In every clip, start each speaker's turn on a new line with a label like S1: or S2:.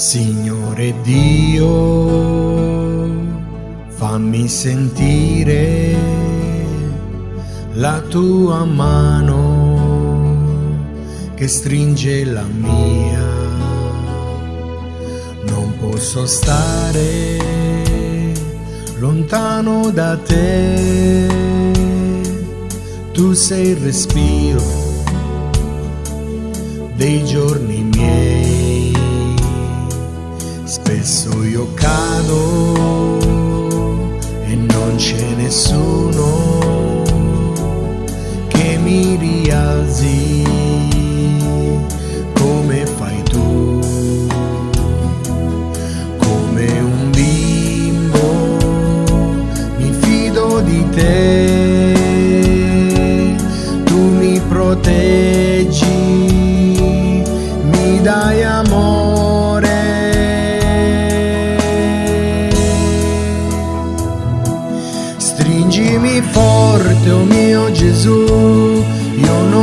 S1: Signore Dio, fammi sentire la tua mano che stringe la mia. Non posso stare lontano da te, tu sei il respiro dei giorni miei Spesso io cado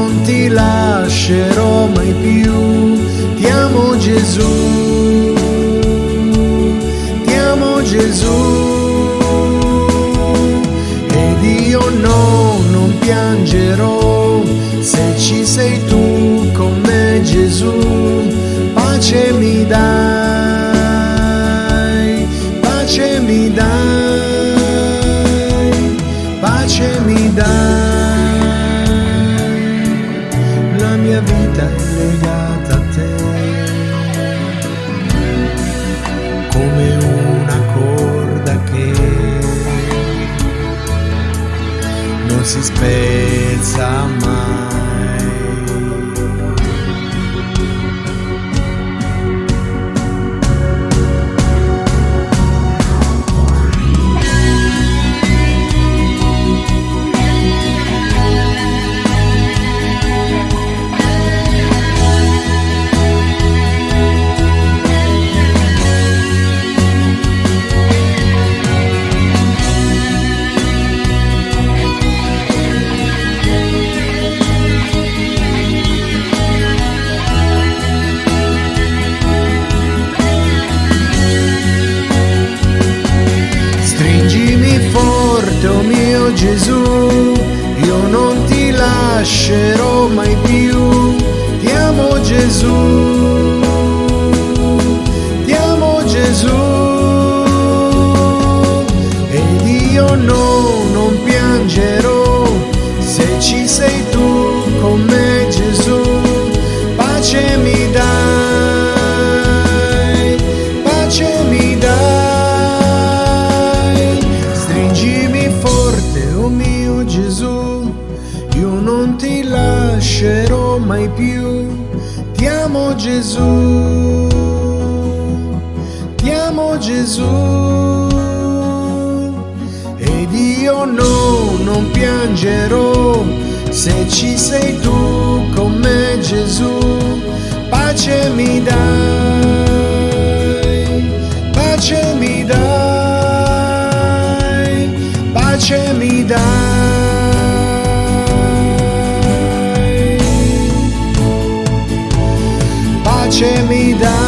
S1: non ti lascerò mai più. Ti amo Gesù, ti amo Gesù. Ed io no, non piangerò se ci sei tu con me Gesù. Pace mi dai, una corda che non si spezza mai. Gesù, io non ti lascerò mai più. Ti amo Gesù, ti amo Gesù. Ed io no, non mai più. Ti amo Gesù, ti amo Gesù. Ed io no, non piangerò se ci sei tu con me Gesù. Pace mi dai, dai, pace mi dai.